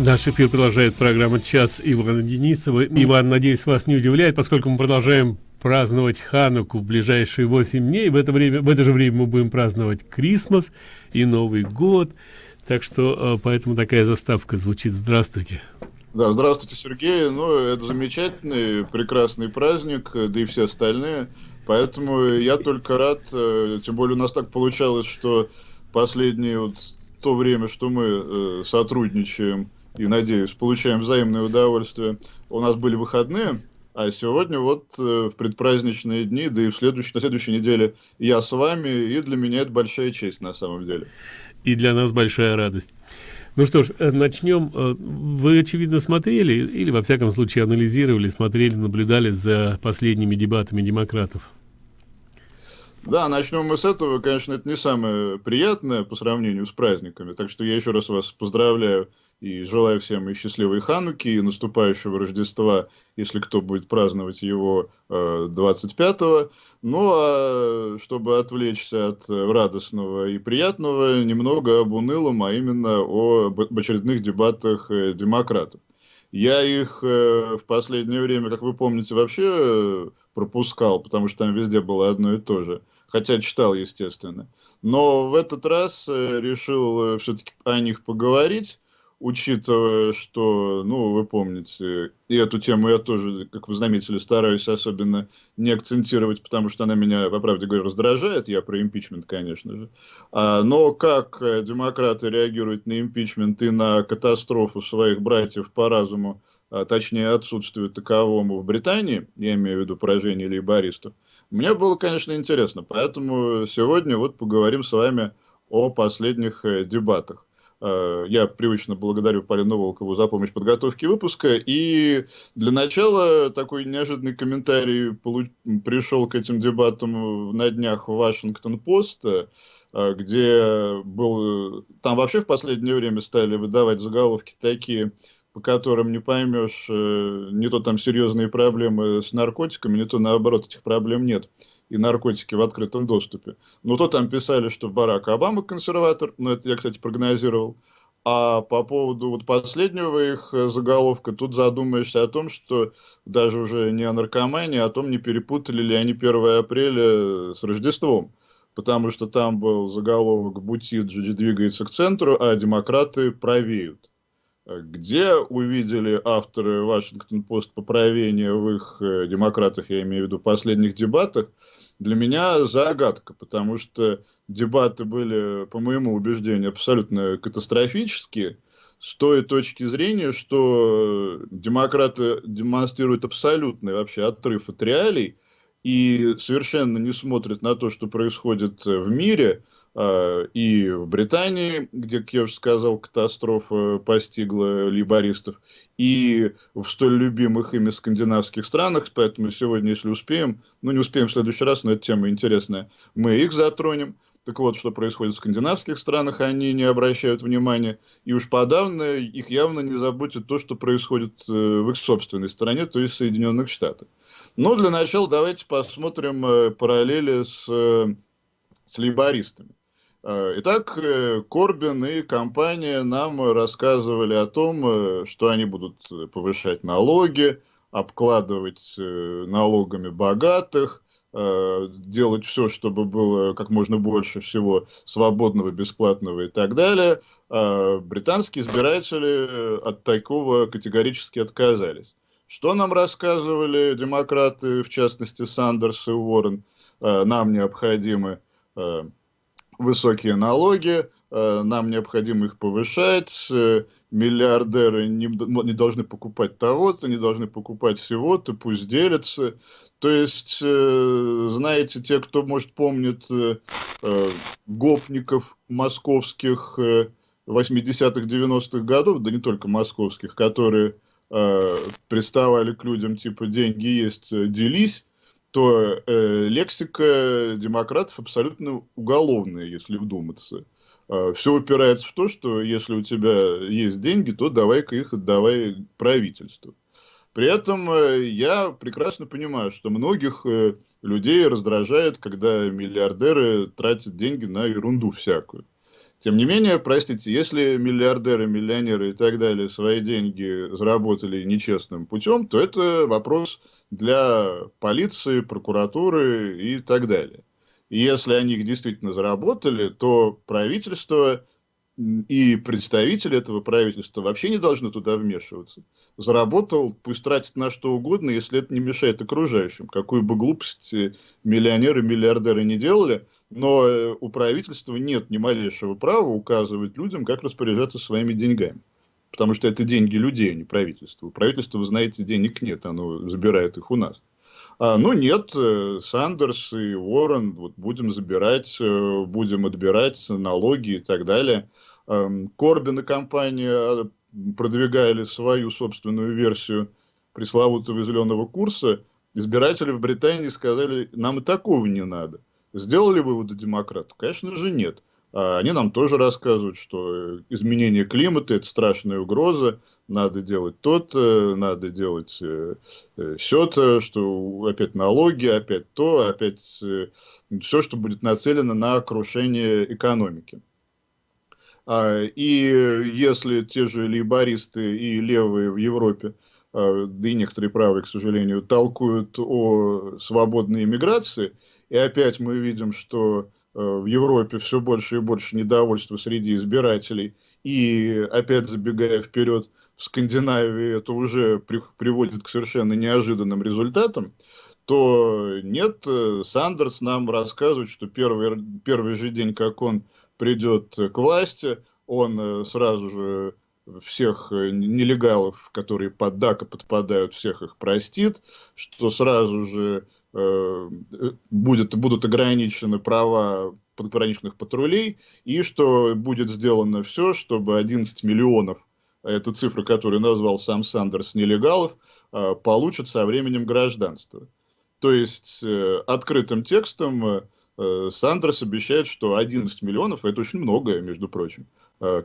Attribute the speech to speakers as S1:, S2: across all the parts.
S1: Наш эфир продолжает программа «Час» Ивана Денисова. Иван, надеюсь, вас не удивляет, поскольку мы продолжаем праздновать Хануку в ближайшие 8 дней. В это, время, в это же время мы будем праздновать Крисмас и Новый год. Так что э, поэтому такая заставка звучит «Здравствуйте».
S2: Да, здравствуйте, Сергей. Ну, это замечательный, прекрасный праздник, да и все остальные. Поэтому я только рад, э, тем более у нас так получалось, что последнее вот то время, что мы э, сотрудничаем и, надеюсь, получаем взаимное удовольствие. У нас были выходные, а сегодня вот э, в предпраздничные дни, да и в следующей, на следующей неделе я с вами, и для меня это большая честь на самом деле.
S1: И для нас большая радость. Ну что ж, э, начнем. Э, вы, очевидно, смотрели, или, во всяком случае, анализировали, смотрели, наблюдали за последними дебатами демократов?
S2: Да, начнем мы с этого. Конечно, это не самое приятное по сравнению с праздниками. Так что я еще раз вас поздравляю и желаю всем и счастливой Хануки, и наступающего Рождества, если кто будет праздновать его э, 25-го. Ну, а чтобы отвлечься от радостного и приятного, немного об унылом, а именно об очередных дебатах э, демократов. Я их э, в последнее время, как вы помните, вообще э, пропускал, потому что там везде было одно и то же. Хотя читал, естественно. Но в этот раз э, решил э, все-таки о них поговорить, учитывая, что, ну, вы помните, и эту тему я тоже, как вы заметили, стараюсь особенно не акцентировать, потому что она меня, по правде говоря, раздражает. Я про импичмент, конечно же. А, но как э, демократы реагируют на импичмент и на катастрофу своих братьев по разуму, а, точнее отсутствию таковому в Британии, я имею в виду поражение лейбористов, мне было, конечно, интересно. Поэтому сегодня вот поговорим с вами о последних э, дебатах. Э, я привычно благодарю Полину Волкову за помощь в подготовке выпуска. И для начала такой неожиданный комментарий пришел к этим дебатам на днях в Вашингтон-Пост, э, где был... Там вообще в последнее время стали выдавать заголовки такие по которым не поймешь, э, не то там серьезные проблемы с наркотиками, не то наоборот этих проблем нет. И наркотики в открытом доступе. Ну, то там писали, что Барак Обама консерватор, ну, это я, кстати, прогнозировал. А по поводу вот последнего их заголовка, тут задумаешься о том, что даже уже не о наркомании, а о том, не перепутали ли они 1 апреля с Рождеством. Потому что там был заголовок «Бутиджи двигается к центру, а демократы правеют». Где увидели авторы Вашингтон-Пост поправления в их э, демократах, я имею в виду, последних дебатах, для меня загадка, потому что дебаты были, по моему убеждению, абсолютно катастрофические, с той точки зрения, что демократы демонстрируют абсолютный вообще отрыв от реалий и совершенно не смотрят на то, что происходит в мире, и в Британии, где, как я уже сказал, катастрофа постигла либористов, и в столь любимых ими скандинавских странах, поэтому сегодня, если успеем, ну не успеем в следующий раз, но эта тема интересная, мы их затронем. Так вот, что происходит в скандинавских странах, они не обращают внимания, и уж подавно их явно не заботит то, что происходит э, в их собственной стране, то есть в Соединенных Штатах. Но для начала давайте посмотрим э, параллели с, э, с лейбористами. Э, итак, э, Корбин и компания нам рассказывали о том, э, что они будут повышать налоги, обкладывать налогами богатых, делать все, чтобы было как можно больше всего свободного, бесплатного и так далее. Британские избиратели от такого категорически отказались. Что нам рассказывали демократы, в частности Сандерс и Уоррен, нам необходимы высокие налоги, э, нам необходимо их повышать, э, миллиардеры не, не должны покупать того-то, не должны покупать всего-то, пусть делятся. То есть, э, знаете, те, кто, может, помнит гопников московских 80-х, 90-х годов, да не только московских, которые приставали к людям, типа, деньги есть, делись, то э, лексика демократов абсолютно уголовная, если вдуматься. Э, все упирается в то, что если у тебя есть деньги, то давай-ка их отдавай правительству. При этом э, я прекрасно понимаю, что многих э, людей раздражает, когда миллиардеры тратят деньги на ерунду всякую. Тем не менее, простите, если миллиардеры, миллионеры и так далее свои деньги заработали нечестным путем, то это вопрос для полиции, прокуратуры и так далее. И если они их действительно заработали, то правительство и представители этого правительства вообще не должны туда вмешиваться. Заработал, пусть тратит на что угодно, если это не мешает окружающим. Какую бы глупость миллионеры, миллиардеры не делали, но э, у правительства нет ни малейшего права указывать людям, как распоряжаться своими деньгами. Потому что это деньги людей, а не правительства. У правительства, вы знаете, денег нет, оно забирает их у нас. А, ну нет, э, Сандерс и Уоррен вот, будем забирать, э, будем отбирать налоги и так далее. Корбин и компания а, продвигали свою собственную версию пресловутого зеленого курса. Избиратели в Британии сказали, нам и такого не надо. Сделали выводы демократов? Конечно же нет. А они нам тоже рассказывают, что изменение климата – это страшная угроза, надо делать то-то, надо делать э, э, все-то, что опять налоги, опять то, опять э, все, что будет нацелено на крушение экономики. А, и если те же лейбористы и левые в Европе, а, да и некоторые правые, к сожалению, толкуют о свободной иммиграции, и опять мы видим, что э, в Европе все больше и больше недовольства среди избирателей, и опять забегая вперед, в Скандинавии это уже при, приводит к совершенно неожиданным результатам, то нет, э, Сандерс нам рассказывает, что первый, первый же день, как он придет к власти, он э, сразу же всех э, нелегалов, которые под ДАКа подпадают, всех их простит, что сразу же э, будет, будут ограничены права пограничных патрулей, и что будет сделано все, чтобы 11 миллионов, это цифра, которую назвал сам Сандерс, нелегалов, э, получат со временем гражданство. То есть э, открытым текстом э, Э, Сандерс обещает, что 11 миллионов, это очень многое, между прочим, э,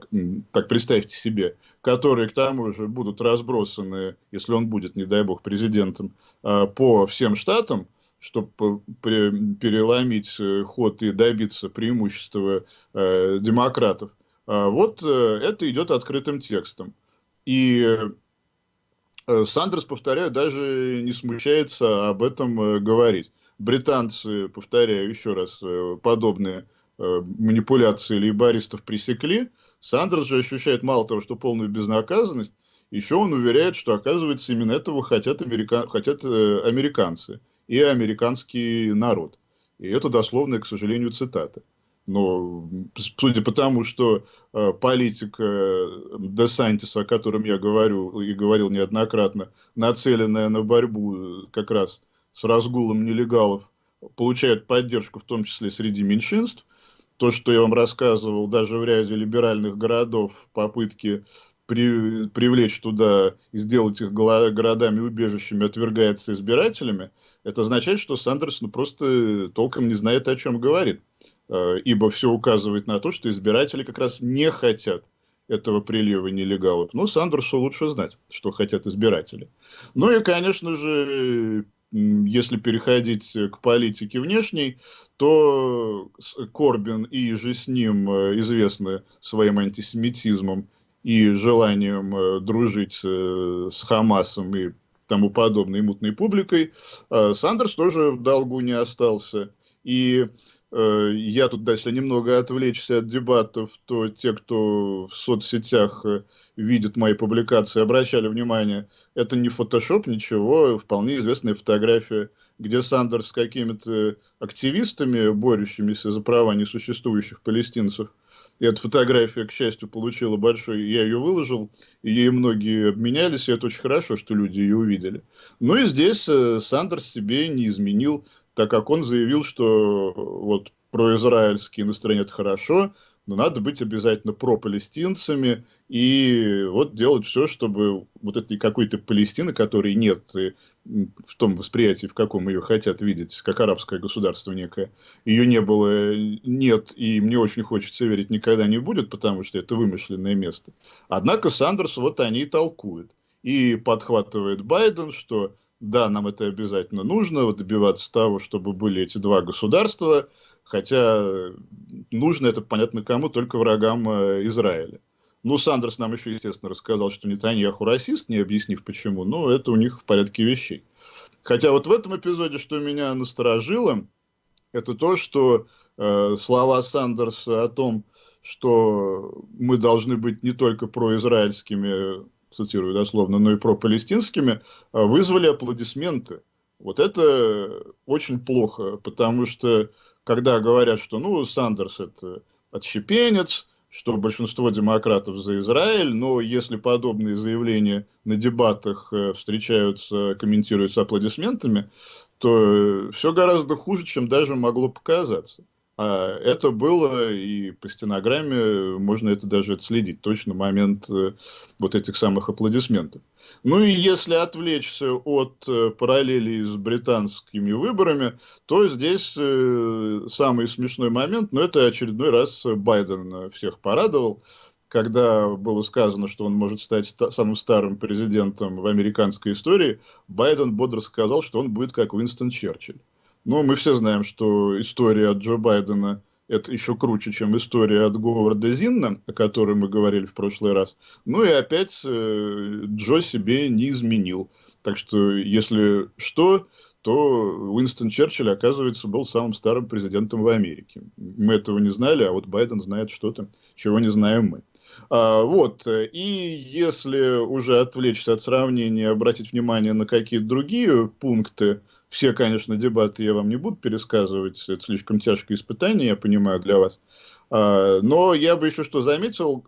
S2: так представьте себе, которые к тому же будут разбросаны, если он будет, не дай бог, президентом, э, по всем штатам, чтобы переломить ход и добиться преимущества демократов. Вот это идет открытым текстом. И Сандерс, повторяю, даже не смущается об этом говорить британцы, повторяю еще раз, э, подобные э, манипуляции лейбористов пресекли, Сандерс же ощущает мало того, что полную безнаказанность, еще он уверяет, что, оказывается, именно этого хотят, америка... хотят э, американцы и американский народ. И это дословная, к сожалению, цитата. Но судя по тому, что э, политика Десантиса, о котором я говорю и говорил неоднократно, нацеленная на борьбу как раз с разгулом нелегалов получают поддержку, в том числе среди меньшинств. То, что я вам рассказывал, даже в ряде либеральных городов попытки при, привлечь туда и сделать их городами-убежищами отвергается избирателями, это означает, что Сандерс ну, просто толком не знает, о чем говорит. Э, ибо все указывает на то, что избиратели как раз не хотят этого прилива нелегалов. Но Сандерсу лучше знать, что хотят избиратели. Ну и, конечно же, если переходить к политике внешней, то Корбин и же с ним э, известны своим антисемитизмом и желанием э, дружить э, с Хамасом и тому подобной мутной публикой, Сандерс тоже в долгу не остался. И Э, я тут, если немного отвлечься от дебатов, то те, кто в соцсетях э, видит мои публикации, обращали внимание, это не фотошоп, ничего, вполне известная фотография, где Сандерс с какими-то активистами, борющимися за права несуществующих палестинцев, и эта фотография, к счастью, получила большой... Я ее выложил, и ей многие обменялись, и это очень хорошо, что люди ее увидели. Ну и здесь э, Сандерс себе не изменил так как он заявил, что вот произраильские настроения это хорошо, но надо быть обязательно пропалестинцами и вот делать все, чтобы вот этой какой-то Палестины, которой нет в том восприятии, в каком ее хотят видеть, как арабское государство некое, ее не было, нет, и мне очень хочется верить, никогда не будет, потому что это вымышленное место. Однако Сандерс вот они и толкуют. И подхватывает Байден, что да, нам это обязательно нужно, добиваться того, чтобы были эти два государства, хотя нужно это, понятно кому, только врагам Израиля. Ну, Сандерс нам еще, естественно, рассказал, что Нетаньяху расист, не объяснив почему, но это у них в порядке вещей. Хотя вот в этом эпизоде, что меня насторожило, это то, что э, слова Сандерса о том, что мы должны быть не только произраильскими, цитирую дословно, но и пропалестинскими, э, вызвали аплодисменты. Вот это очень плохо, потому что когда говорят, что ну Сандерс это отщепенец, что большинство демократов за Израиль, но если подобные заявления на дебатах э, встречаются, комментируются аплодисментами, то все гораздо хуже, чем даже могло показаться. А это было, и по стенограмме можно это даже отследить, точно момент э, вот этих самых аплодисментов. Ну и если отвлечься от э, параллелей с британскими выборами, то здесь э, самый смешной момент, но это очередной раз Байден всех порадовал, когда было сказано, что он может стать самым старым президентом в американской истории, Байден бодро сказал, что он будет как Уинстон Черчилль. Но мы все знаем, что история от Джо Байдена это еще круче, чем история от Говарда Зинна, о которой мы говорили в прошлый раз. Ну и опять э, Джо себе не изменил. Так что, если что, то Уинстон Черчилль, оказывается, был самым старым президентом в Америке. Мы этого не знали, а вот Байден знает что-то, чего не знаем мы. А, вот, и если уже отвлечься от сравнения, обратить внимание на какие-то другие пункты, все, конечно, дебаты я вам не буду пересказывать, это слишком тяжкое испытание, я понимаю, для вас. А, но я бы еще что заметил,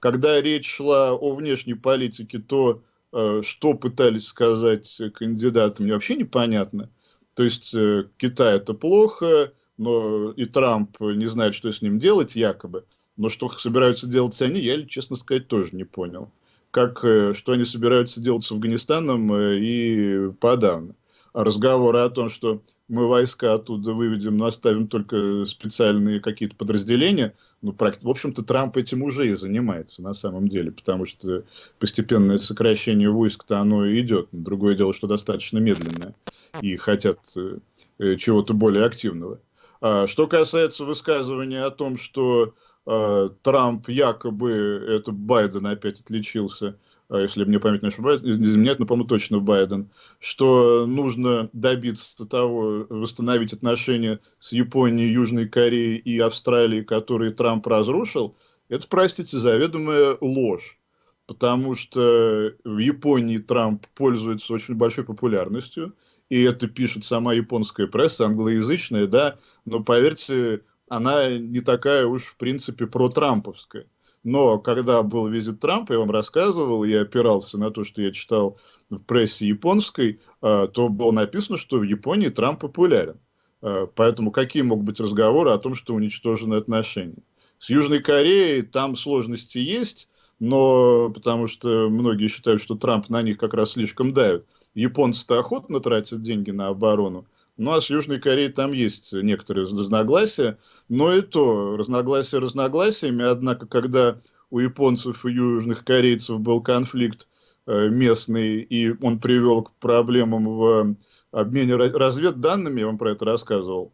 S2: когда речь шла о внешней политике, то, а, что пытались сказать кандидаты, мне вообще непонятно. То есть, э, Китай это плохо, но и Трамп не знает, что с ним делать, якобы. Но что собираются делать они, я, честно сказать, тоже не понял. Как, э, что они собираются делать с Афганистаном э, и подавно разговоры о том, что мы войска оттуда выведем, но оставим только специальные какие-то подразделения, ну, в общем-то, Трамп этим уже и занимается на самом деле, потому что постепенное сокращение войск-то оно и идет. Другое дело, что достаточно медленное, и хотят э, чего-то более активного. А, что касается высказывания о том, что Трамп якобы, это Байден опять отличился, а если мне память не ошибает, изменяет, но, по-моему, точно Байден, что нужно добиться того, восстановить отношения с Японией, Южной Кореей и Австралией, которые Трамп разрушил, это, простите, заведомая ложь. Потому что в Японии Трамп пользуется очень большой популярностью, и это пишет сама японская пресса, англоязычная, да, но поверьте, она не такая уж, в принципе, про-трамповская. Но когда был визит Трампа, я вам рассказывал, я опирался на то, что я читал в прессе японской, а, то было написано, что в Японии Трамп популярен. А, поэтому какие могут быть разговоры о том, что уничтожены отношения? С Южной Кореей там сложности есть, но потому что многие считают, что Трамп на них как раз слишком давит. Японцы-то охотно тратят деньги на оборону, ну, а с Южной Кореей там есть некоторые разногласия, но и то разногласия разногласиями, однако, когда у японцев и южных корейцев был конфликт э, местный, и он привел к проблемам в обмене разведданными, я вам про это рассказывал,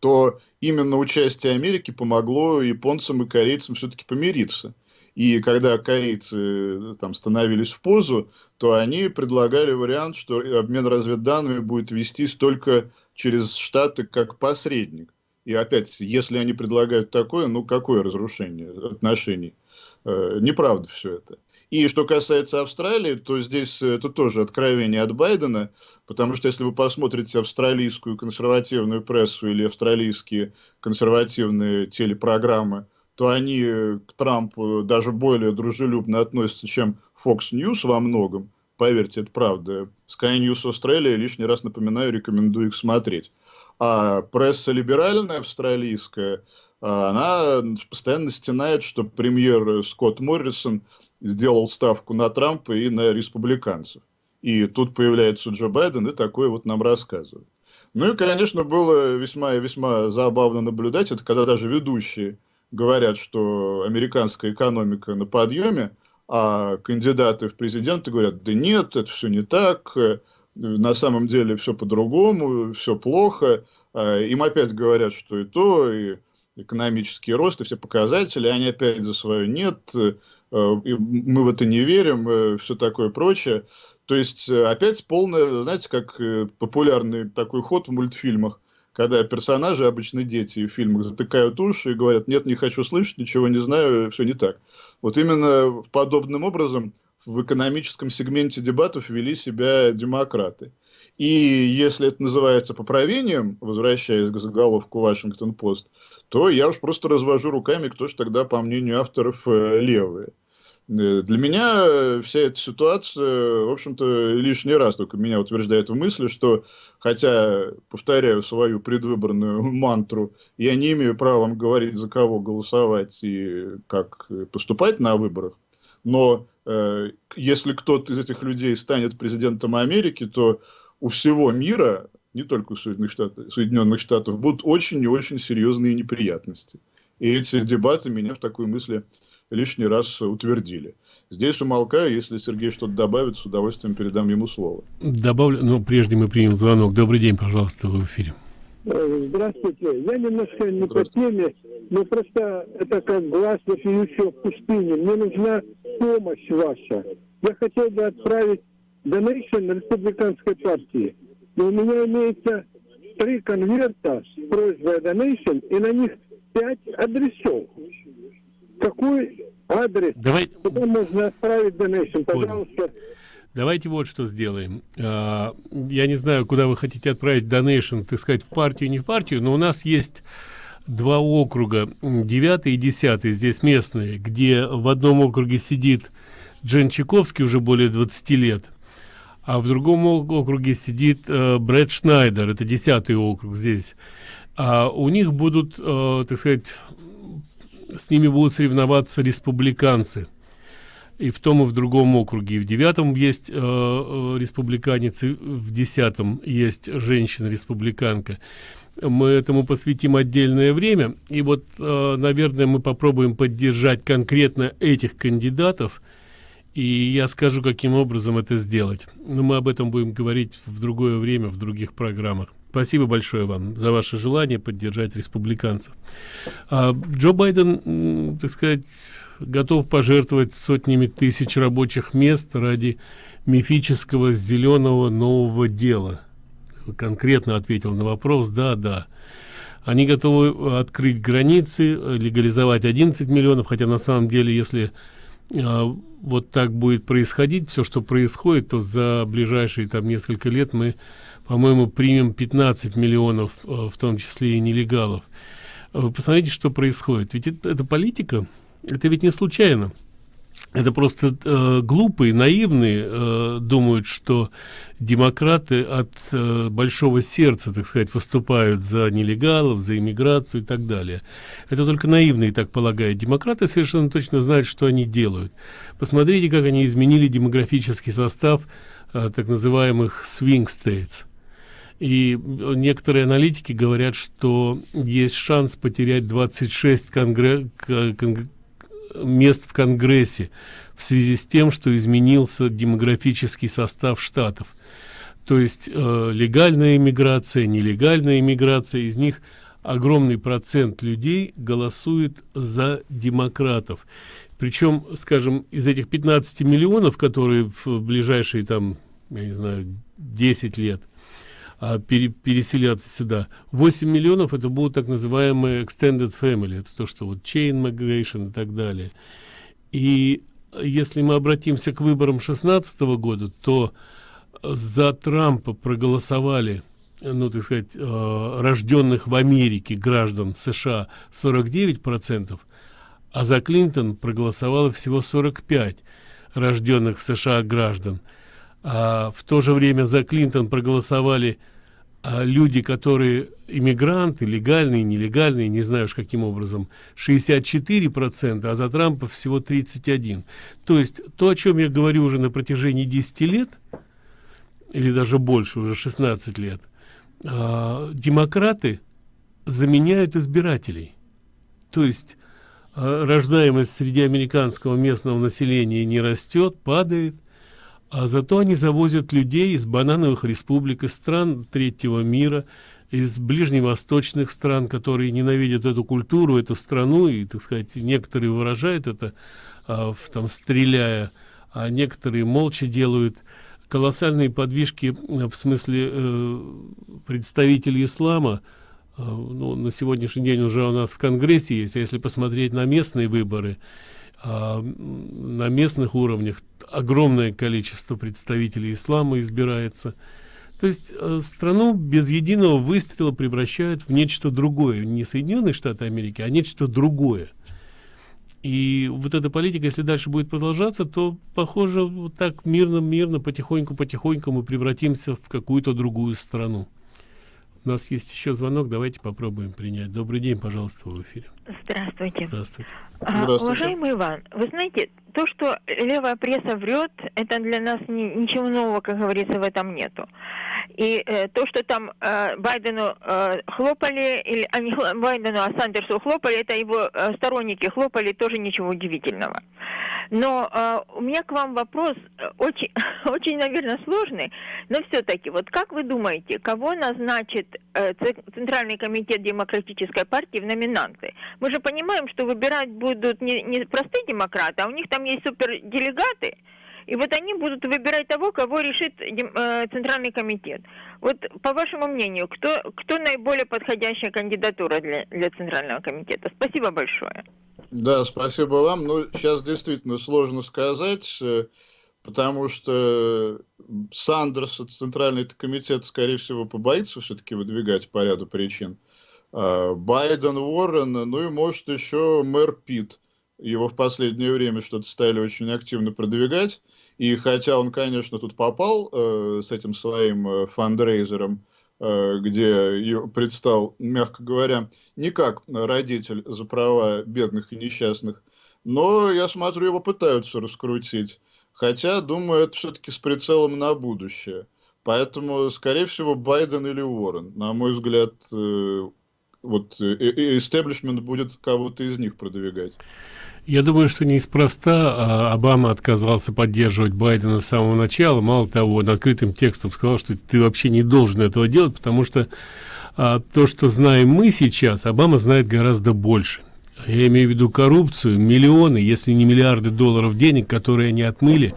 S2: то именно участие Америки помогло японцам и корейцам все-таки помириться. И когда корейцы э, там становились в позу, то они предлагали вариант, что обмен разведданными будет вестись только через Штаты как посредник. И опять, если они предлагают такое, ну какое разрушение отношений? Э, неправда все это. И что касается Австралии, то здесь это тоже откровение от Байдена, потому что если вы посмотрите австралийскую консервативную прессу или австралийские консервативные телепрограммы, то они к Трампу даже более дружелюбно относятся, чем Fox News во многом. Поверьте, это правда. Sky News Australia, лишний раз напоминаю, рекомендую их смотреть. А пресса либеральная австралийская, а, она постоянно стенает, что премьер Скотт Моррисон сделал ставку на Трампа и на республиканцев. И тут появляется Джо Байден и такое вот нам рассказывает. Ну и, конечно, было весьма и весьма забавно наблюдать, это когда даже ведущие говорят, что американская экономика на подъеме, а кандидаты в президенты говорят, да нет, это все не так, на самом деле все по-другому, все плохо. А, им опять говорят, что и то, и экономический рост, и все показатели, они опять за свое нет, э, мы в это не верим, э, все такое прочее. То есть э, опять полное, знаете, как популярный такой ход в мультфильмах, когда персонажи, обычно дети в фильмах, затыкают уши и говорят, нет, не хочу слышать, ничего не знаю, все не так. Вот именно подобным образом в экономическом сегменте дебатов вели себя демократы. И если это называется поправлением, возвращаясь к заголовку Вашингтон-Пост, то я уж просто развожу руками, кто же тогда, по мнению авторов, э, левые. Э, для меня вся эта ситуация, в общем-то, лишний раз только меня утверждает в мысли, что, хотя, повторяю свою предвыборную мантру, я не имею права говорить, за кого голосовать и как поступать на выборах, но э, если кто-то из этих людей станет президентом Америки, то у всего мира, не только у Соединенных Штатов, Соединенных Штатов будут очень и очень серьезные неприятности. И эти дебаты меня в такой мысли лишний раз утвердили. Здесь умолкаю, если Сергей что-то добавит, с удовольствием передам ему слово.
S1: Добавлю, но прежде мы примем звонок. Добрый день, пожалуйста, в эфире.
S3: Э, здравствуйте. Я немножко не по теме, но просто это как глаз вопиющего в пустыне. Мне нужна помощь ваша. Я хотел бы отправить donation республиканской партии. Но у меня имеется три конверта с просьбой donation, и на них пять адресов. Какой адрес?
S1: Давай...
S3: Куда можно отправить donation? Пожалуйста.
S1: Давайте вот что сделаем. А, я не знаю, куда вы хотите отправить донейшн, так сказать, в партию, не в партию, но у нас есть два округа, девятый и десятый, здесь местные, где в одном округе сидит Джен Чайковский уже более 20 лет, а в другом округе сидит э, Брэд Шнайдер, это десятый округ здесь. А у них будут, э, так сказать, с ними будут соревноваться республиканцы и в том и в другом округе. И в девятом есть э, э республиканец, в десятом есть женщина-республиканка. Мы этому посвятим отдельное время. И вот, э, наверное, мы попробуем поддержать конкретно этих кандидатов. И я скажу, каким образом это сделать. Но мы об этом будем говорить в другое время, в других программах. Спасибо большое вам за ваше желание поддержать республиканцев. А, Джо Байден, так сказать, готов пожертвовать сотнями тысяч рабочих мест ради мифического зеленого нового дела. Конкретно ответил на вопрос, да, да. Они готовы открыть границы, легализовать 11 миллионов, хотя на самом деле, если э, вот так будет происходить, все, что происходит, то за ближайшие там несколько лет мы, по-моему, примем 15 миллионов, э, в том числе и нелегалов. Вы посмотрите, что происходит. Ведь это, это политика, это ведь не случайно. Это просто э, глупые, наивные э, думают, что демократы от э, большого сердца, так сказать, выступают за нелегалов, за иммиграцию и так далее. Это только наивные так полагают. Демократы совершенно точно знают, что они делают. Посмотрите, как они изменили демографический состав э, так называемых swing states. И некоторые аналитики говорят, что есть шанс потерять 26 конгре конгр мест в Конгрессе в связи с тем, что изменился демографический состав штатов. То есть э, легальная иммиграция, нелегальная иммиграция, из них огромный процент людей голосует за демократов. Причем, скажем, из этих 15 миллионов, которые в ближайшие там, я не знаю, 10 лет – а, пере, переселяться сюда. 8 миллионов это будут так называемые extended family, это то, что вот chain migration и так далее. И если мы обратимся к выборам 16 года, то за Трампа проголосовали, ну, так сказать, э, рожденных в Америке граждан США 49 процентов, а за Клинтон проголосовало всего 45 рожденных в США граждан а в то же время за Клинтон проголосовали а, люди, которые иммигранты, легальные, нелегальные, не знаю уж каким образом, 64%, а за Трампа всего 31%. То есть то, о чем я говорю уже на протяжении 10 лет, или даже больше, уже 16 лет, а, демократы заменяют избирателей. То есть а, рождаемость среди американского местного населения не растет, падает, а зато они завозят людей из банановых республик из стран третьего мира из ближневосточных стран которые ненавидят эту культуру эту страну и так сказать некоторые выражают это а, в, там стреляя а некоторые молча делают. Колоссальные подвижки в смысле э, представителей ислама э, ну, на сегодняшний день уже у нас в конгрессе есть а если посмотреть на местные выборы э, на местных уровнях огромное количество представителей ислама избирается. То есть э, страну без единого выстрела превращают в нечто другое. Не соединенные штаты америки а нечто другое. И вот эта политика если дальше будет продолжаться то похоже вот так мирно мирно потихоньку потихоньку мы превратимся в какую-то другую страну у нас есть еще звонок давайте попробуем принять. Добрый день пожалуйста в эфире.
S4: Здравствуйте.
S1: Здравствуйте,
S4: а, здравствуйте. уважаемый иван вы знаете то что левая пресса врет это для нас ни, ничего нового как говорится в этом нету и э, то, что там э, Байдену э, хлопали, или а не Байдену, а Сандерсу хлопали, это его э, сторонники хлопали, тоже ничего удивительного. Но э, у меня к вам вопрос э, очень, очень, наверное, сложный, но все-таки, вот как вы думаете, кого назначит э, Центральный комитет Демократической партии в номинанты? Мы же понимаем, что выбирать будут не, не простые демократы, а у них там есть суперделегаты, и вот они будут выбирать того, кого решит э, Центральный комитет. Вот по вашему мнению, кто, кто наиболее подходящая кандидатура для, для Центрального комитета? Спасибо большое.
S2: Да, спасибо вам. Ну, сейчас действительно сложно сказать, э, потому что Сандерс, Центральный комитет, скорее всего, побоится все-таки выдвигать по ряду причин. А Байден, Уоррен, ну и может еще мэр Питт его в последнее время что-то стали очень активно продвигать. И хотя он, конечно, тут попал э, с этим своим э, фандрейзером, э, где предстал, мягко говоря, не как родитель за права бедных и несчастных, но, я смотрю, его пытаются раскрутить. Хотя, думаю, это все-таки с прицелом на будущее. Поэтому, скорее всего, Байден или Уоррен. На мой взгляд, э, вот истеблишмент будет кого-то из них продвигать.
S1: Я думаю, что неспроста а, Обама отказался поддерживать Байдена с самого начала. Мало того, он открытым текстом сказал, что ты вообще не должен этого делать, потому что а, то, что знаем мы сейчас, Обама знает гораздо больше. Я имею в виду коррупцию, миллионы, если не миллиарды долларов денег, которые они отмыли,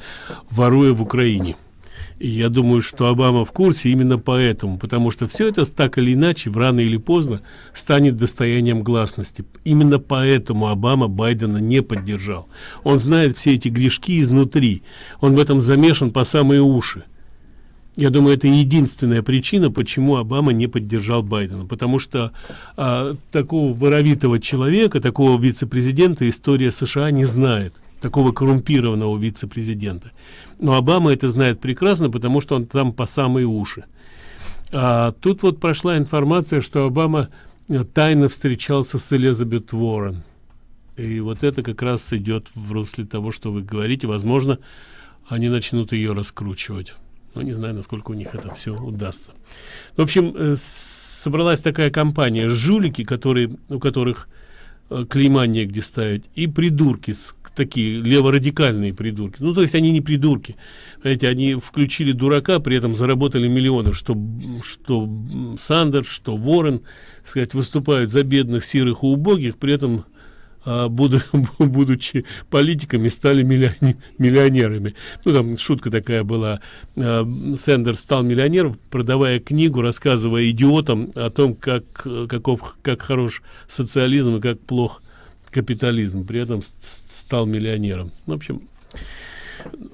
S1: воруя в Украине. И я думаю, что Обама в курсе именно поэтому, потому что все это так или иначе, в рано или поздно, станет достоянием гласности. Именно поэтому Обама Байдена не поддержал. Он знает все эти грешки изнутри. Он в этом замешан по самые уши. Я думаю, это единственная причина, почему Обама не поддержал Байдена. Потому что а, такого воровитого человека, такого вице-президента история США не знает. Такого коррумпированного вице-президента но обама это знает прекрасно потому что он там по самые уши а, тут вот прошла информация что обама э, тайно встречался с элизабет Уоррен. И вот это как раз идет в русле того, что вы говорите. Возможно, они начнут ее раскручивать. Но не знаю, насколько у них это все удастся. В общем, э, собралась такая компания жулики, которые, у которых э, клейма негде ставить, и придурки, такие леворадикальные придурки. Ну, то есть они не придурки. Понимаете, они включили дурака, при этом заработали миллионы, что, что Сандерс, что Ворон, сказать, выступают за бедных, сирых и убогих, при этом а, буду, будучи политиками, стали миллионерами. Ну, там шутка такая была. А, Сендерс стал миллионером, продавая книгу, рассказывая идиотам о том, как, каков, как хорош социализм и как плох капитализм, при этом стал миллионером. В общем,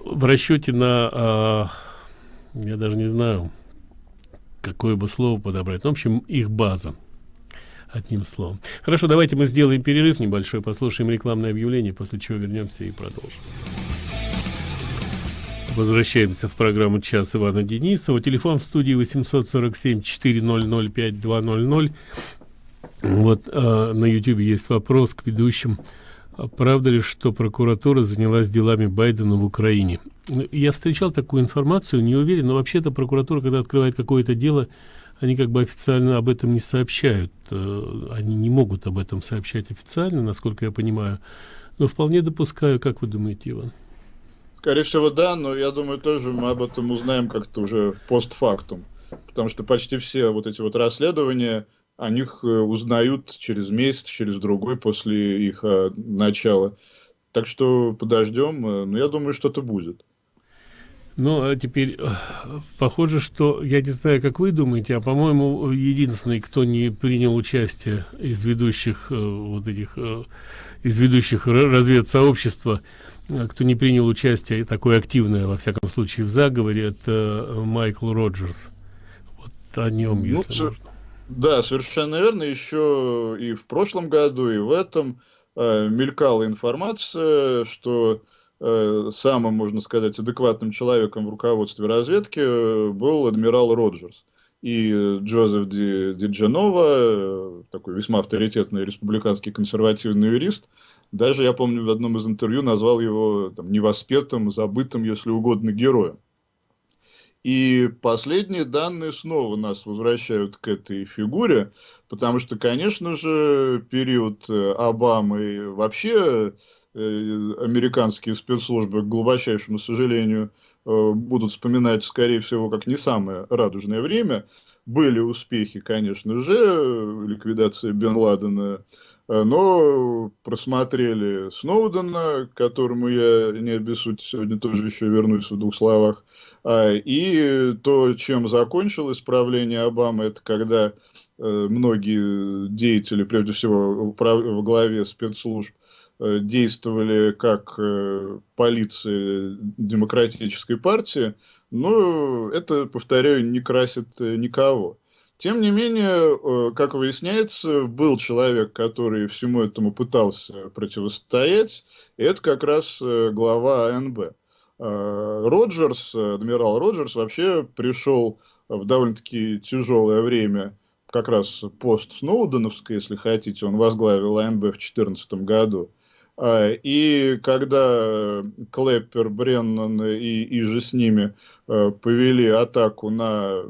S1: в расчете на, а, я даже не знаю, какое бы слово подобрать. В общем, их база. Одним словом. Хорошо, давайте мы сделаем перерыв небольшой, послушаем рекламное объявление, после чего вернемся и продолжим. Возвращаемся в программу «Час» Ивана Денисова. Телефон в студии 847 400 5200 вот э, на YouTube есть вопрос к ведущим. А правда ли, что прокуратура занялась делами Байдена в Украине? Я встречал такую информацию, не уверен, но вообще-то прокуратура, когда открывает какое-то дело, они как бы официально об этом не сообщают. Э, они не могут об этом сообщать официально, насколько я понимаю. Но вполне допускаю, как вы думаете, Иван?
S2: Скорее всего, да, но я думаю, тоже мы об этом узнаем как-то уже постфактум. Потому что почти все вот эти вот расследования, о них э, узнают через месяц, через другой после их э, начала. Так что подождем, э, но я думаю, что-то будет.
S1: Ну, а теперь, похоже, что, я не знаю, как вы думаете, а, по-моему, единственный, кто не принял участие из ведущих вот этих, из ведущих разведсообщества, кто не принял участие такое активное, во всяком случае, в заговоре, это Майкл Роджерс. Вот о нем, ну, если можно.
S2: Да, совершенно верно. Еще и в прошлом году, и в этом э, мелькала информация, что Э, самым, можно сказать, адекватным человеком в руководстве разведки э, был адмирал Роджерс. И Джозеф Ди, Ди Дженова, э, такой весьма авторитетный республиканский консервативный юрист, даже, я помню, в одном из интервью назвал его там, невоспетым, забытым, если угодно, героем. И последние данные снова нас возвращают к этой фигуре, потому что, конечно же, период Обамы вообще Э, американские спецслужбы, к глубочайшему сожалению, э, будут вспоминать, скорее всего, как не самое радужное время. Были успехи, конечно же, ликвидация Бен Ладена, э, но просмотрели Сноудена, к которому я не обессудь сегодня тоже еще вернусь в двух словах. А, и то, чем закончилось правление Обамы, это когда многие деятели, прежде всего в главе спецслужб, Э, действовали как э, полиция демократической партии, но это, повторяю, не красит э, никого. Тем не менее, как выясняется, был человек, который всему этому пытался противостоять, это как раз глава АНБ. Роджерс, адмирал Роджерс, вообще пришел в довольно-таки тяжелое время, как раз пост Сноуденовской, если хотите, он возглавил АНБ в 2014 году. И когда Клэппер, Бреннан и, и же с ними э, повели атаку на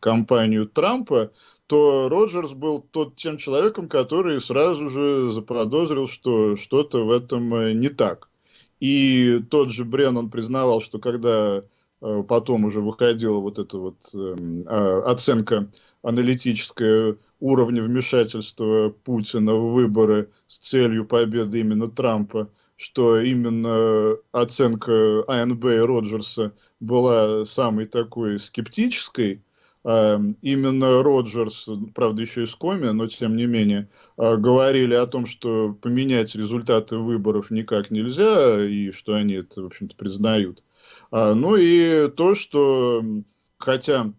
S2: компанию Трампа, то Роджерс был тот тем человеком, который сразу же заподозрил, что что-то в этом э, не так. И тот же Бреннан признавал, что когда э, потом уже выходила вот эта вот эм, а, оценка аналитическая уровня вмешательства Путина в выборы с целью победы именно Трампа, что именно оценка АНБ и Роджерса была самой такой скептической, именно Роджерс, правда еще из Коми, но тем не менее, а, говорили о том, что поменять результаты выборов никак нельзя, и что они это, в общем-то, признают. А, ну и то, что хотя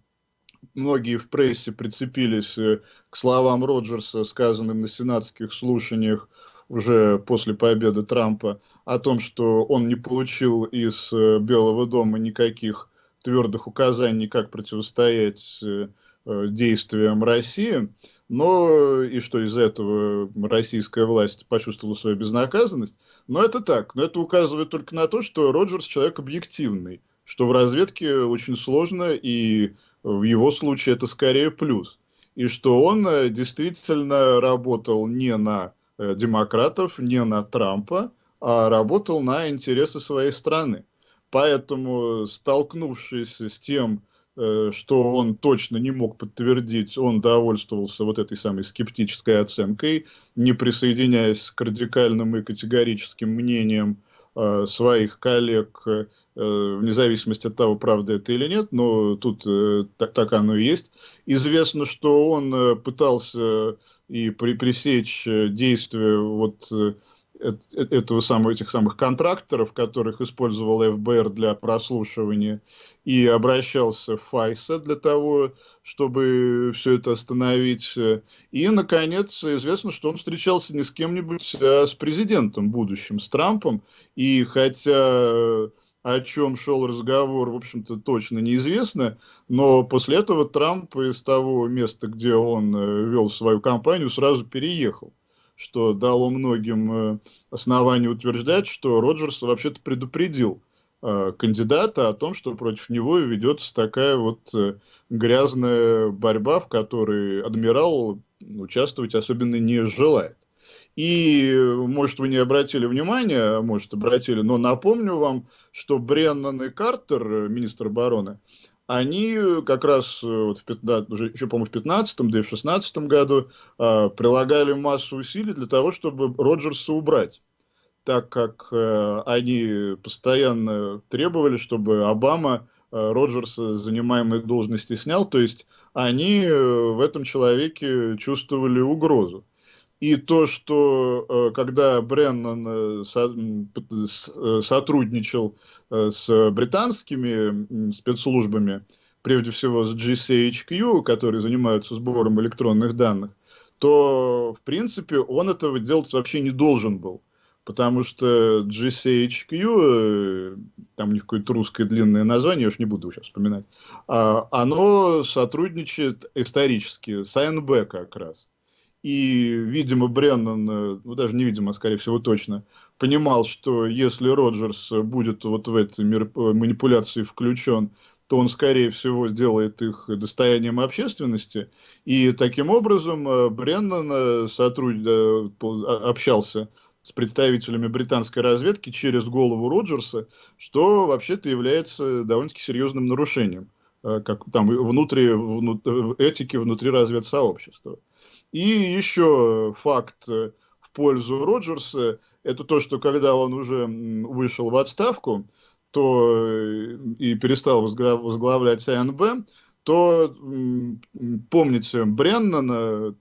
S2: многие в прессе прицепились э, к словам Роджерса, сказанным на сенатских слушаниях уже после победы Трампа, о том, что он не получил из э, Белого дома никаких твердых указаний, как противостоять э, действиям России, но и что из этого российская власть почувствовала свою безнаказанность. Но это так. Но это указывает только на то, что Роджерс человек объективный, что в разведке очень сложно и в его случае это скорее плюс. И что он э, действительно работал не на э, демократов, не на Трампа, а работал на интересы своей страны. Поэтому, столкнувшись с тем, э, что он точно не мог подтвердить, он довольствовался вот этой самой скептической оценкой, не присоединяясь к радикальным и категорическим мнениям своих коллег Э, вне зависимости от того, правда это или нет, но тут э, так, так оно и есть. Известно, что он э, пытался и при, пресечь действия вот этого самого, этих самых контракторов, которых использовал ФБР для прослушивания, и обращался в ФАЙСа для того, чтобы все это остановить. И, наконец, известно, что он встречался не с кем-нибудь, а с президентом будущим, с Трампом. И хотя о чем шел разговор, в общем-то, точно неизвестно, но после этого Трамп из того места, где он э, вел свою кампанию, сразу переехал, что дало многим э, основания утверждать, что Роджерс вообще-то предупредил э, кандидата о том, что против него ведется такая вот грязная борьба, в которой адмирал участвовать особенно не желает. И И, может, вы не обратили внимания, а может, обратили, но напомню вам, что Бреннан и Картер, министр обороны, они как раз вот в 15, уже еще, по-моему, в 15 да и в 16 году э, прилагали массу усилий для того, чтобы Роджерса убрать так как э, они постоянно требовали, чтобы Обама э, Роджерса занимаемой должности снял, то есть они э, в этом человеке чувствовали угрозу. И то, что э, когда Бреннан э, сотрудничал с британскими спецслужбами, прежде всего с GCHQ, которые занимаются сбором электронных данных, то, в принципе, он этого делать вообще не должен был потому что GCHQ, там у них какое-то русское длинное название, я уж не буду сейчас вспоминать, а, оно сотрудничает исторически с АНБ как раз. И, видимо, Бреннан, ну даже не видимо, а скорее всего точно, понимал, что если Роджерс будет вот в этой манипуляции включен, то он, скорее всего, сделает их достоянием общественности. И таким образом э, Бреннан э, сотруд... Э, общался с представителями британской разведки через голову Роджерса, что вообще-то является довольно-таки серьезным нарушением э, как там внутри, внутри этики внутри разведсообщества. И еще факт э, в пользу Роджерса, это то, что когда он уже вышел в отставку, то э, и перестал возглавлять АНБ, то помните Бреннана,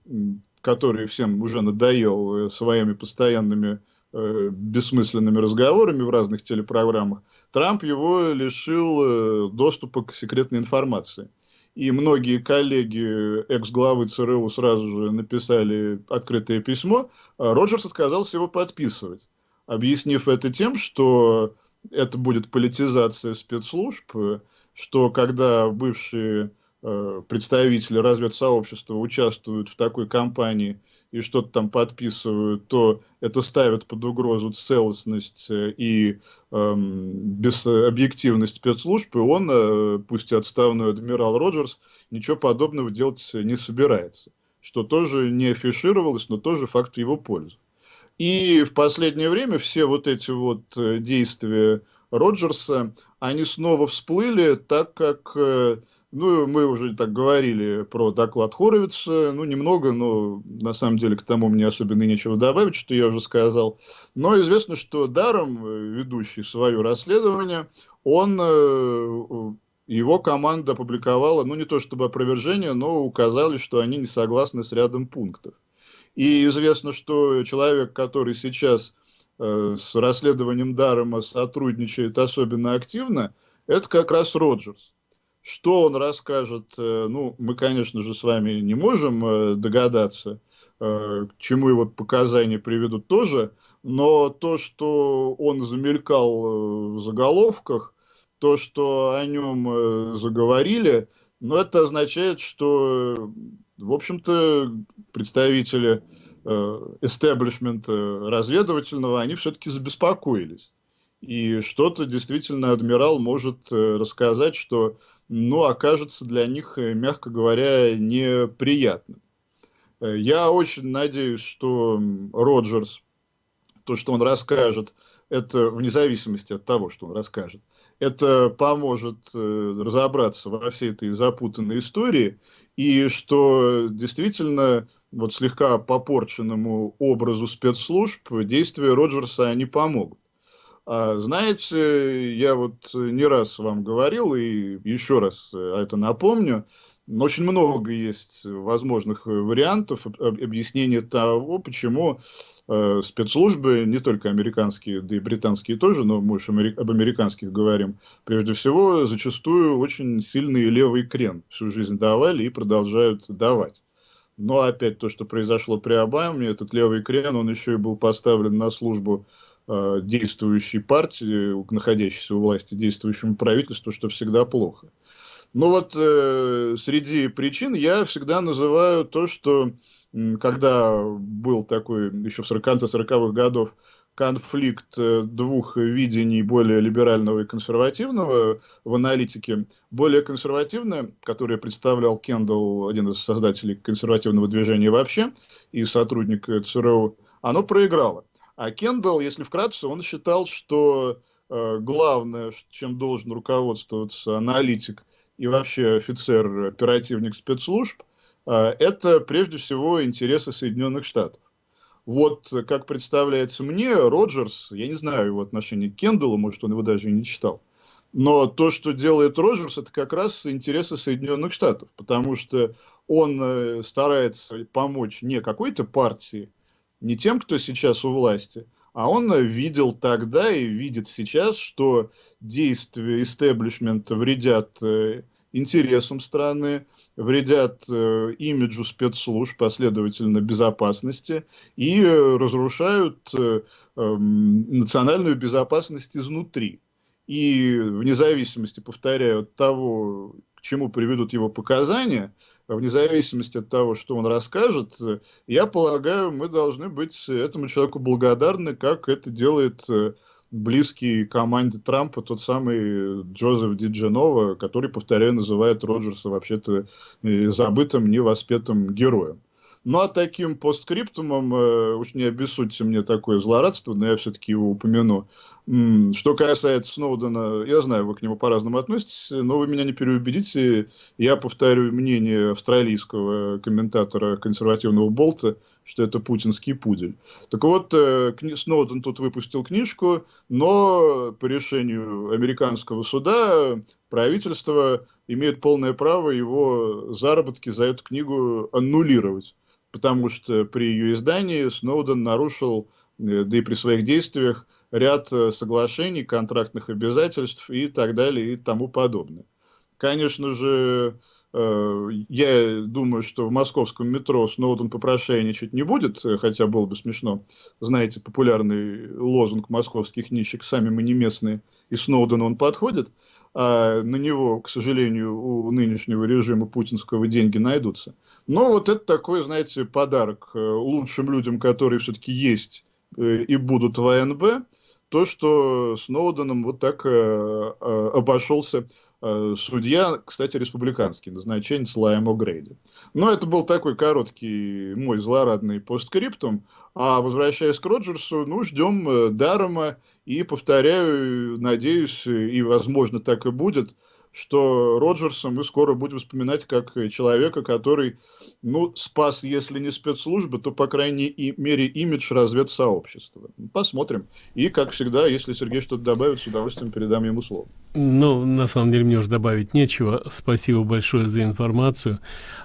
S2: который всем уже надоел э, своими постоянными бессмысленными разговорами в разных телепрограммах, Трамп его лишил доступа к секретной информации. И многие коллеги экс-главы ЦРУ сразу же написали открытое письмо, а Роджерс отказался его подписывать, объяснив это тем, что это будет политизация спецслужб, что когда бывшие Э, представители разведсообщества участвуют в такой кампании и что-то там подписывают, то это ставит под угрозу целостность э, и эм, безобъективность спецслужб, и он, э, пусть и отставной адмирал Роджерс, ничего подобного делать не собирается. Что тоже не афишировалось, но тоже факт его пользы. И в последнее время все вот эти вот действия Роджерса, они снова всплыли, так как ну, мы уже так говорили про доклад Хоровица, ну, немного, но на самом деле к тому мне особенно нечего добавить, что я уже сказал. Но известно, что Даром, э, ведущий свое расследование, он, э, его команда опубликовала, ну, не то чтобы опровержение, но указали, что они не согласны с рядом пунктов. И известно, что человек, который сейчас э, с расследованием Дарома сотрудничает особенно активно, это как раз Роджерс. Что он расскажет, э, ну, мы, конечно же, с вами не можем э, догадаться, э, к чему его показания приведут тоже, но то, что он замелькал в заголовках, то, что о нем заговорили, ну, это означает, что, в общем-то, представители эстеблишмента разведывательного, они все-таки забеспокоились. И что-то действительно адмирал может э, рассказать, что, ну, окажется для них, э, мягко говоря, неприятным. Э, я очень надеюсь, что Роджерс, то, что он расскажет, это вне зависимости от того, что он расскажет, это поможет разобраться во всей этой запутанной истории, и что действительно вот слегка попорченному образу спецслужб действия Роджерса они помогут. А, знаете, я вот не раз вам говорил, и еще раз э, это напомню, очень много есть возможных вариантов объяснения того, почему э, спецслужбы, не только американские, да и британские тоже, но мы уж об американских говорим, прежде всего, зачастую очень сильный левый крен всю жизнь давали и продолжают давать. Но опять то, что произошло при Обаме, этот левый крен, он еще и был поставлен на службу Э, действующей партии, находящейся у власти, действующему правительству, что всегда плохо. Но вот э, среди причин я всегда называю то, что когда был такой еще в 40 конце 40-х годов конфликт э, двух видений более либерального и консервативного в аналитике. Более консервативное, которое представлял Кендалл, один из создателей консервативного движения вообще, и сотрудник ЦРУ, оно проиграло. А Кендалл, если вкратце, он считал, что э, главное, чем должен руководствоваться аналитик и вообще офицер, оперативник спецслужб, э, это прежде всего интересы Соединенных Штатов. Вот, как представляется мне, Роджерс, я не знаю его отношение к Кендаллу, может, он его даже и не читал, но то, что делает Роджерс, это как раз интересы Соединенных Штатов, потому что он э, старается помочь не какой-то партии, не тем, кто сейчас у власти, а он видел тогда и видит сейчас, что действия истеблишмента вредят э, интересам страны, вредят э, имиджу спецслужб, последовательно безопасности, и разрушают национальную безопасность изнутри. И вне зависимости, повторяю, от того, к чему приведут его показания, вне зависимости от того, что он расскажет, я полагаю, мы должны быть этому человеку благодарны, как это делает э, близкий команде Трампа тот самый Джозеф Дидженова, который, повторяю, называет Роджерса вообще-то э, забытым, невоспетым героем. Ну, а таким постскриптумом, э, уж не обессудьте мне такое злорадство, но я все-таки его упомяну. Что касается Сноудена, я знаю, вы к нему по-разному относитесь, но вы меня не переубедите. Я повторю мнение австралийского комментатора консервативного Болта, что это путинский пудель. Так вот, э, Сноуден тут выпустил книжку, но по решению американского суда правительство имеет полное право его заработки за эту книгу аннулировать потому что при ее издании Сноуден нарушил, э, да и при своих действиях, ряд э, соглашений, контрактных обязательств и так далее и тому подобное. Конечно же, э, я думаю, что в московском метро Сноуден попрошайничать не будет, хотя было бы смешно. Знаете, популярный лозунг московских нищих «Сами мы не местные», и Сноуден он подходит а на него, к сожалению, у нынешнего режима путинского деньги найдутся. Но вот это такой, знаете, подарок э, лучшим людям, которые все-таки есть э, и будут в АНБ, то, что Сноуденом вот так э, обошелся Э, судья, кстати, республиканский, назначенец Лайм О'Грейди. Но это был такой короткий мой злорадный постскриптум. А возвращаясь к Роджерсу, ну, ждем э, Дарома и, повторяю, надеюсь, и, возможно, так и будет – что Роджерса мы скоро будем вспоминать как человека, который, ну, спас, если не спецслужбы, то, по крайней мере, имидж разведсообщества. Посмотрим. И, как всегда, если Сергей что-то добавит, с удовольствием передам ему слово.
S1: Ну, на самом деле, мне уже добавить нечего. Спасибо большое за информацию.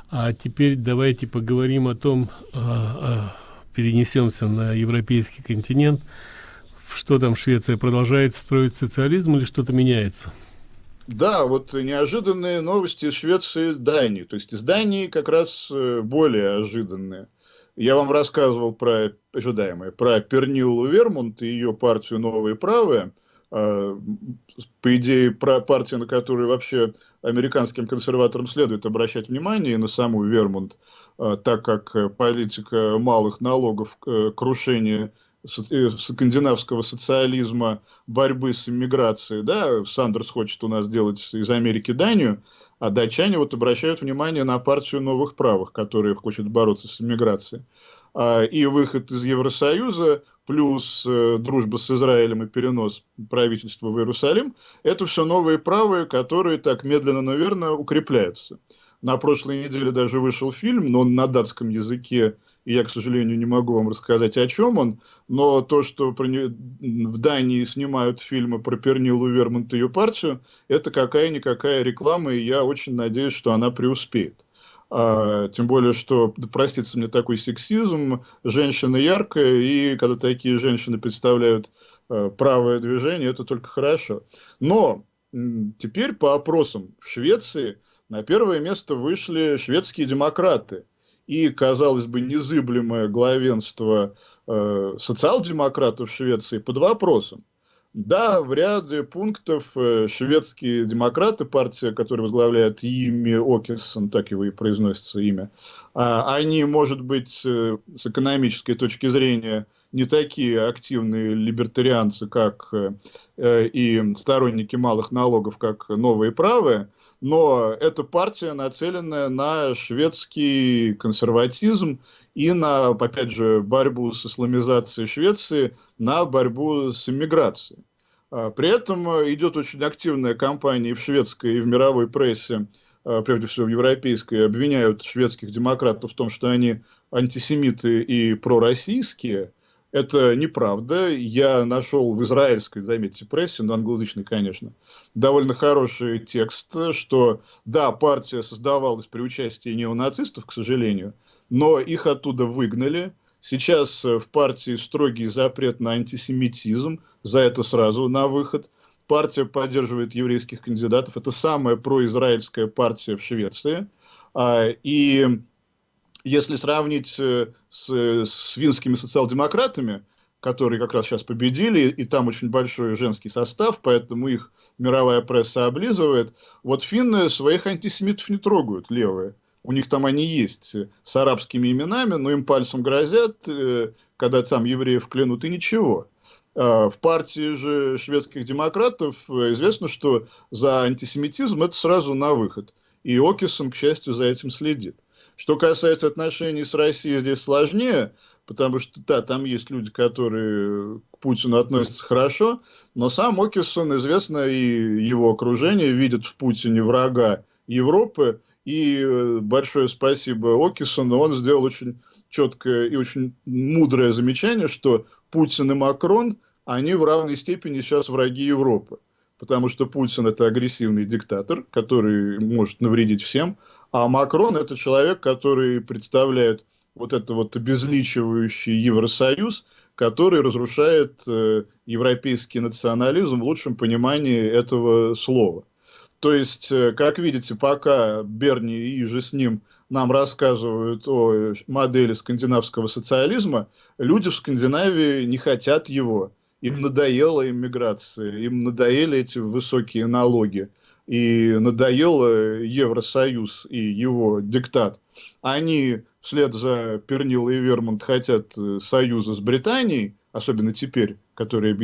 S1: А теперь давайте поговорим о том, а, а, перенесемся на европейский континент. Что там Швеция продолжает строить социализм или что-то меняется?
S2: Да, вот неожиданные новости из Швеции, Дании. То есть из Дании как раз э, более ожиданные. Я вам рассказывал про ожидаемое, про Пернилу Вермонт и ее партию «Новые правые». А, по идее, про партию, на которую вообще американским консерваторам следует обращать внимание, и на саму Вермонт, а, так как политика малых налогов, э, крушение Э, скандинавского социализма борьбы с иммиграцией, да, Сандерс хочет у нас сделать из Америки Данию, а датчане вот обращают внимание на партию новых правых, которая хочет бороться с иммиграцией. А, и выход из Евросоюза, плюс э, дружба с Израилем и перенос правительства в Иерусалим, это все новые правые, которые так медленно, наверное, укрепляются. На прошлой неделе даже вышел фильм, но он на датском языке и я, к сожалению, не могу вам рассказать, о чем он, но то, что в Дании снимают фильмы про Пернилу Вермонт и ее партию, это какая-никакая реклама, и я очень надеюсь, что она преуспеет. А, тем более, что, да, простите мне такой сексизм, женщина яркая, и когда такие женщины представляют а, правое движение, это только хорошо. Но теперь по опросам в Швеции на первое место вышли шведские демократы – и, казалось бы, незыблемое главенство э, социал-демократов Швеции под вопросом. Да, в ряде пунктов э, шведские демократы, партия, которая возглавляет Ими Окерсон, так его и произносится имя, э, они, может быть, э, с экономической точки зрения не такие активные либертарианцы, как э и сторонники малых налогов, как новые правые, но эта партия нацеленная на шведский консерватизм и на, опять же, борьбу с исламизацией Швеции, на борьбу с иммиграцией. А, при этом идет очень активная кампания и в шведской, и в мировой прессе, а, прежде всего в европейской, обвиняют шведских демократов в том, что они антисемиты и пророссийские – это неправда. Я нашел в израильской, заметьте, прессе, но англоязычной, конечно, довольно хороший текст, что да, партия создавалась при участии неонацистов, к сожалению, но их оттуда выгнали. Сейчас в партии строгий запрет на антисемитизм, за это сразу на выход. Партия поддерживает еврейских кандидатов. Это самая произраильская партия в Швеции. А, и если сравнить э, с, с финскими социал-демократами, которые как раз сейчас победили, и там очень большой женский состав, поэтому их мировая пресса облизывает. Вот финны своих антисемитов не трогают, левые. У них там они есть э, с арабскими именами, но им пальцем грозят, э, когда там евреев клянут, и ничего. А в партии же шведских демократов известно, что за антисемитизм это сразу на выход. И Окисон, к счастью, за этим следит. Что касается отношений с Россией, здесь сложнее, потому что, да, там есть люди, которые к Путину относятся хорошо, но сам Окисон, известно, и его окружение видят в Путине врага Европы, и э, большое спасибо Окисону, он сделал очень четкое и очень мудрое замечание, что Путин и Макрон, они в равной степени сейчас враги Европы потому что Путин это агрессивный диктатор, который может навредить всем, а Макрон это человек, который представляет вот это вот обезличивающий Евросоюз, который разрушает э, европейский национализм в лучшем понимании этого слова. То есть, э, как видите, пока Берни и же с ним нам рассказывают о модели скандинавского социализма, люди в Скандинавии не хотят его им надоела иммиграция, им надоели эти высокие налоги, и надоел Евросоюз и его диктат. Они вслед за Пернил и Вермонт хотят э, союза с Британией, особенно теперь, которые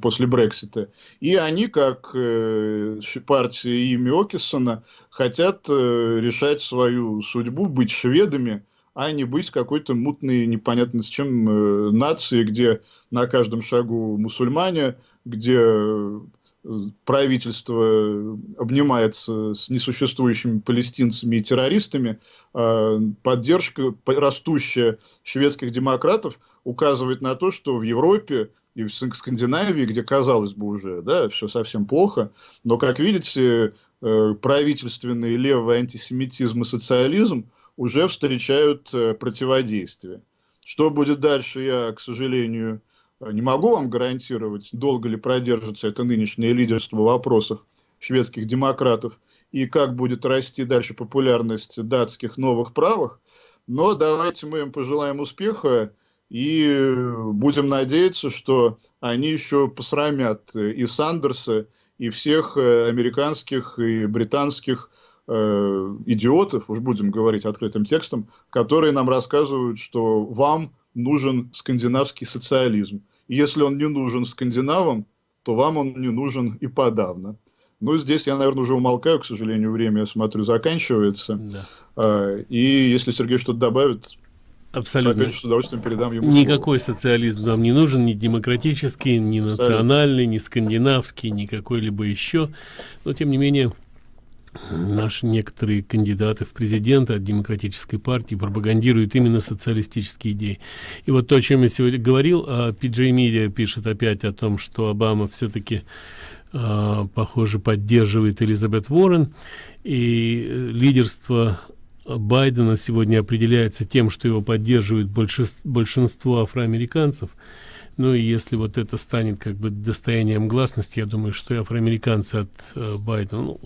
S2: после Брексита, и они, как э, партия имя Окисона, хотят э, решать свою судьбу, быть шведами, а не быть какой-то мутной, непонятно с чем э, нации, где на каждом шагу мусульмане, где э, правительство обнимается с несуществующими палестинцами и террористами, э, поддержка растущая шведских демократов указывает на то, что в Европе и в Скандинавии, где, казалось бы, уже да, все совсем плохо, но, как видите, э, правительственный левый антисемитизм и социализм – уже встречают э, противодействие. Что будет дальше, я, к сожалению, не могу вам гарантировать, долго ли продержится это нынешнее лидерство в вопросах шведских демократов и как будет расти дальше популярность датских новых правых. Но давайте мы им пожелаем успеха и будем надеяться, что они еще посрамят и Сандерса, и всех э, американских и британских э, идиотов, уж будем говорить открытым текстом, которые нам рассказывают, что вам нужен скандинавский социализм. И если он не нужен скандинавам, то вам он не нужен и подавно. Ну, здесь я, наверное, уже умолкаю, к сожалению, время, я смотрю, заканчивается. Да. А, и если Сергей что-то добавит,
S1: Абсолютно.
S2: Опять с удовольствием передам ему
S1: Никакой слово. социализм нам не нужен, ни демократический, ни Абсолютно. национальный, ни скандинавский, ни какой-либо еще. Но, тем не менее, наши некоторые кандидаты в президенты от демократической партии пропагандируют именно социалистические идеи. И вот то, о чем я сегодня говорил, а PJ Media пишет опять о том, что Обама все-таки э, похоже поддерживает Элизабет Уоррен, и э, лидерство Байдена сегодня определяется тем, что его поддерживает большинство афроамериканцев, ну и если вот это станет как бы достоянием гласности, я думаю, что и афроамериканцы от э, Байдена, ну,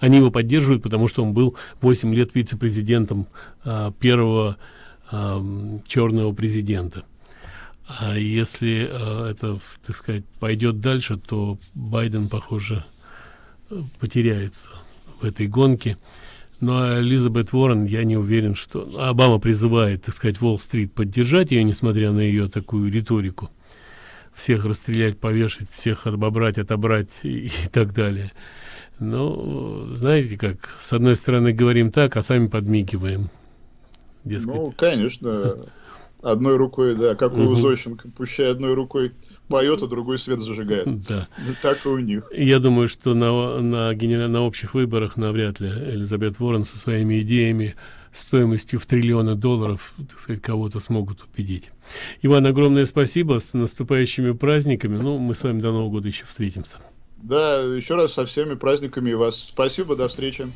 S1: они его поддерживают, потому что он был 8 лет вице-президентом э, первого э, черного президента. А если э, это, так сказать, пойдет дальше, то Байден, похоже, потеряется в этой гонке. Ну а Элизабет Уоррен, я не уверен, что... Обама призывает, так сказать, Уолл-стрит поддержать ее, несмотря на ее такую риторику всех расстрелять, повешать, всех обобрать, отобрать и, и так далее. Но, знаете как, с одной стороны говорим так, а сами подмигиваем.
S2: Дескать. Ну, конечно, одной рукой, да, как у Зощенко, пущай одной рукой поет, а другой свет зажигает.
S1: Да.
S2: Так и у них.
S1: Я думаю, что на, на, генераль... на общих выборах навряд ли Элизабет Ворон со своими идеями стоимостью в триллионы долларов, кого-то смогут убедить. Иван, огромное спасибо, с наступающими праздниками. Ну, мы с вами до Нового года еще встретимся.
S2: Да, еще раз со всеми праздниками вас. Спасибо, до встречи.